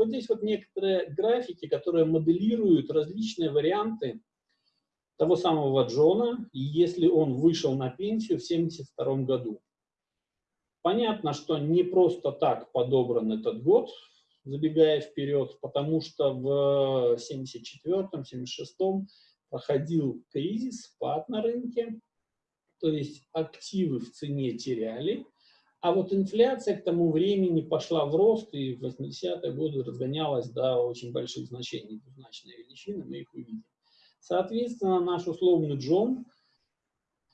Вот здесь вот некоторые графики, которые моделируют различные варианты того самого Джона, если он вышел на пенсию в 1972 году. Понятно, что не просто так подобран этот год, забегая вперед, потому что в 1974-1976 проходил кризис, спад на рынке, то есть активы в цене теряли, а вот инфляция к тому времени пошла в рост и в 80-е годы разгонялась до очень больших значений, двузначные величины, мы их увидим. Соответственно, наш условный Джон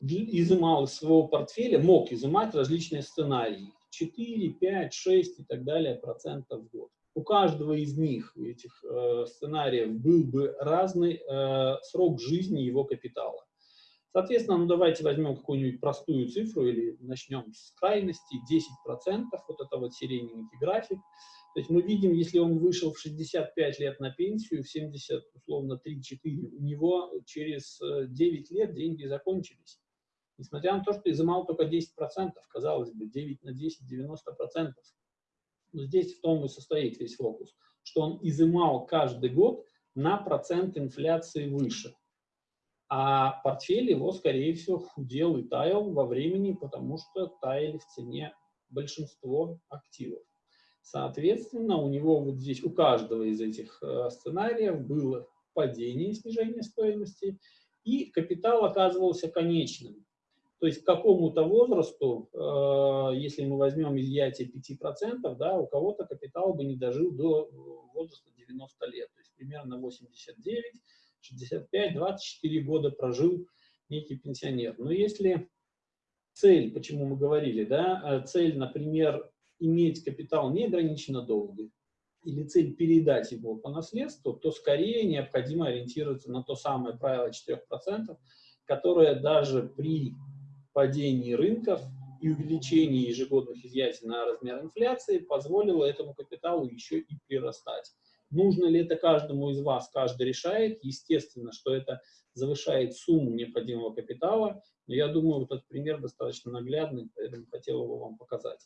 изымал из своего портфеля, мог изымать различные сценарии. 4, 5, 6 и так далее процентов в год. У каждого из них, этих э, сценариев, был бы разный э, срок жизни его капитала. Соответственно, ну давайте возьмем какую-нибудь простую цифру или начнем с крайности, 10%, вот это вот сиреневенький график. То есть мы видим, если он вышел в 65 лет на пенсию, в 70, условно, 3-4, у него через 9 э, лет деньги закончились. Несмотря на то, что изымал только 10%, казалось бы, 9 на 10, 90%. Но здесь в том и состоит весь фокус, что он изымал каждый год на процент инфляции выше. А портфель его, скорее всего, худел и таял во времени, потому что таяли в цене большинство активов. Соответственно, у него вот здесь, у каждого из этих э, сценариев было падение, снижение стоимости, и капитал оказывался конечным. То есть к какому-то возрасту, э, если мы возьмем изъятие 5%, да, у кого-то капитал бы не дожил до возраста 90 лет, то есть примерно 89, 65, 24 года прожил некий пенсионер. Но если цель, почему мы говорили, да, э, цель, например, иметь капитал неограниченно долго, или цель передать его по наследству, то скорее необходимо ориентироваться на то самое правило 4%, которое даже при падении рынков и увеличении ежегодных изъятий на размер инфляции позволило этому капиталу еще и прирастать. Нужно ли это каждому из вас, каждый решает. Естественно, что это завышает сумму необходимого капитала, но я думаю, вот этот пример достаточно наглядный, поэтому хотел его вам показать.